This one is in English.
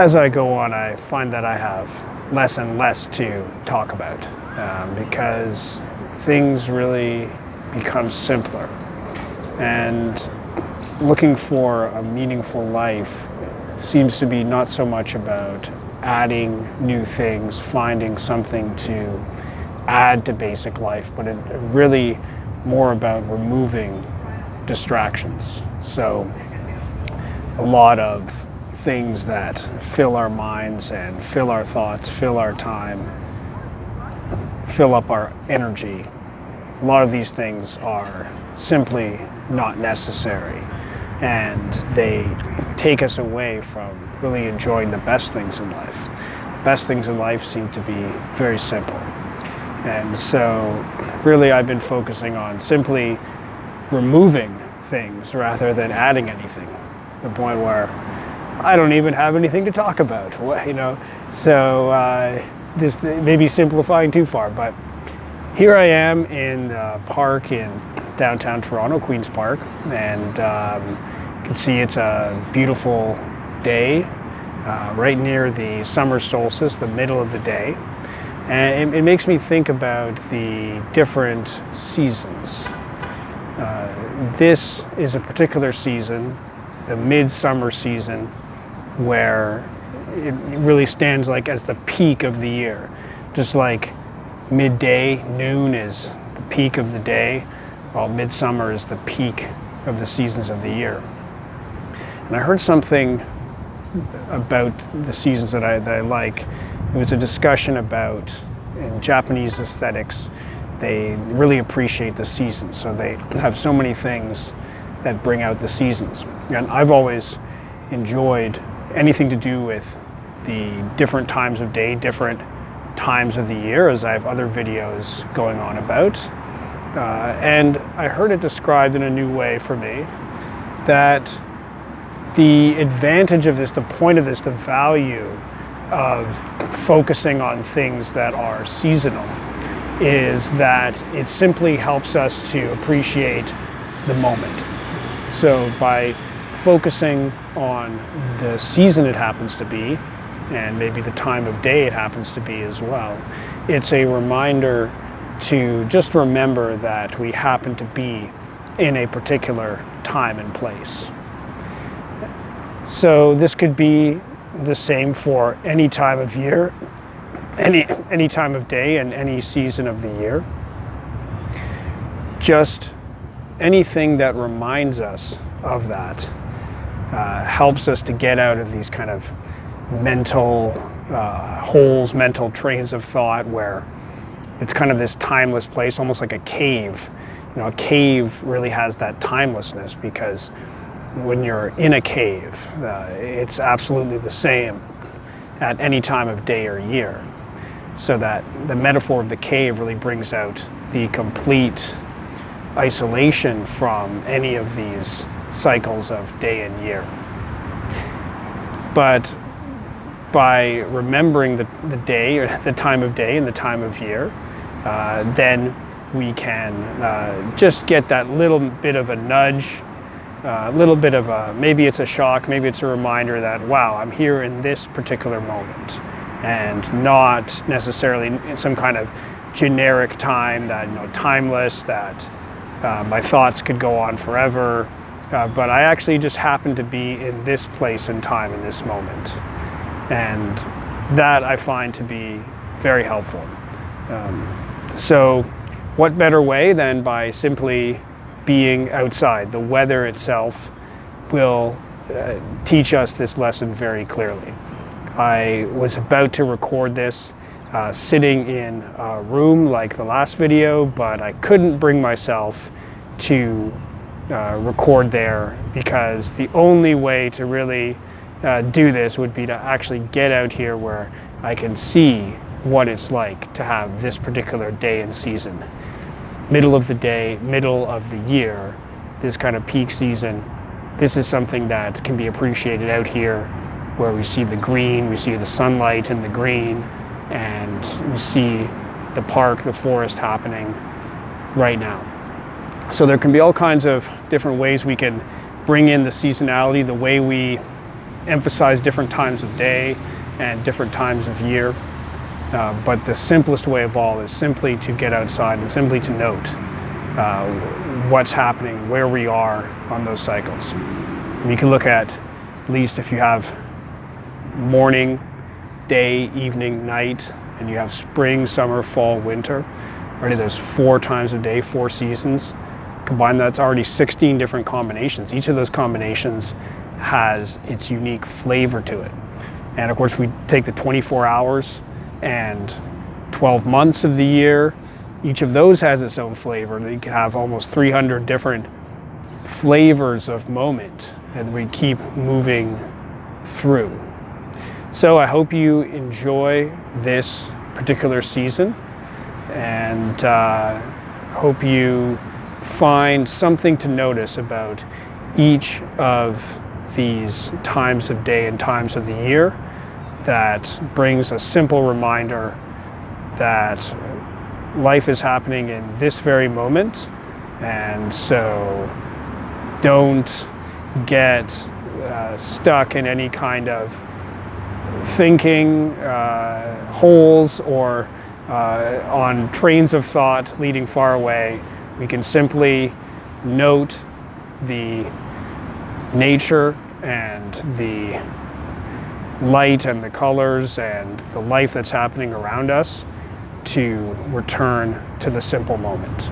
as I go on, I find that I have less and less to talk about um, because things really become simpler. And looking for a meaningful life seems to be not so much about adding new things, finding something to add to basic life, but it really more about removing distractions. So a lot of things that fill our minds and fill our thoughts, fill our time, fill up our energy. A lot of these things are simply not necessary and they take us away from really enjoying the best things in life. The best things in life seem to be very simple. And so really I've been focusing on simply removing things rather than adding anything. The point where I don't even have anything to talk about, you know. So uh, just maybe simplifying too far, but here I am in the park in downtown Toronto, Queen's Park, and um, you can see it's a beautiful day uh, right near the summer solstice, the middle of the day. And it, it makes me think about the different seasons. Uh, this is a particular season, the midsummer season, where it really stands like as the peak of the year. Just like midday, noon is the peak of the day, while midsummer is the peak of the seasons of the year. And I heard something about the seasons that I, that I like. It was a discussion about, in Japanese aesthetics, they really appreciate the seasons. So they have so many things that bring out the seasons. And I've always enjoyed anything to do with the different times of day, different times of the year, as I have other videos going on about. Uh, and I heard it described in a new way for me that the advantage of this, the point of this, the value of focusing on things that are seasonal is that it simply helps us to appreciate the moment. So by focusing on the season it happens to be, and maybe the time of day it happens to be as well, it's a reminder to just remember that we happen to be in a particular time and place. So this could be the same for any time of year, any, any time of day and any season of the year. Just anything that reminds us of that uh, helps us to get out of these kind of mental uh, holes, mental trains of thought where it's kind of this timeless place, almost like a cave. You know, a cave really has that timelessness because when you're in a cave. Uh, it's absolutely the same at any time of day or year. So that the metaphor of the cave really brings out the complete isolation from any of these cycles of day and year. But by remembering the, the day or the time of day and the time of year, uh, then we can uh, just get that little bit of a nudge a little bit of a, maybe it's a shock, maybe it's a reminder that, wow, I'm here in this particular moment and not necessarily in some kind of generic time that, you know, timeless, that uh, my thoughts could go on forever. Uh, but I actually just happen to be in this place and time in this moment. And that I find to be very helpful. Um, so what better way than by simply being outside. The weather itself will uh, teach us this lesson very clearly. I was about to record this uh, sitting in a room like the last video, but I couldn't bring myself to uh, record there because the only way to really uh, do this would be to actually get out here where I can see what it's like to have this particular day and season middle of the day, middle of the year, this kind of peak season, this is something that can be appreciated out here where we see the green, we see the sunlight and the green, and we see the park, the forest happening right now. So there can be all kinds of different ways we can bring in the seasonality, the way we emphasize different times of day and different times of year. Uh, but the simplest way of all is simply to get outside and simply to note uh, what's happening, where we are on those cycles. And you can look at, at least if you have morning, day, evening, night, and you have spring, summer, fall, winter. Already there's four times a day, four seasons. Combine that's already 16 different combinations. Each of those combinations has its unique flavor to it. And of course we take the 24 hours and 12 months of the year. Each of those has its own flavor. You can have almost 300 different flavors of moment and we keep moving through. So I hope you enjoy this particular season and uh, hope you find something to notice about each of these times of day and times of the year that brings a simple reminder that life is happening in this very moment and so don't get uh, stuck in any kind of thinking uh, holes or uh, on trains of thought leading far away. We can simply note the nature and the light and the colors and the life that's happening around us to return to the simple moment.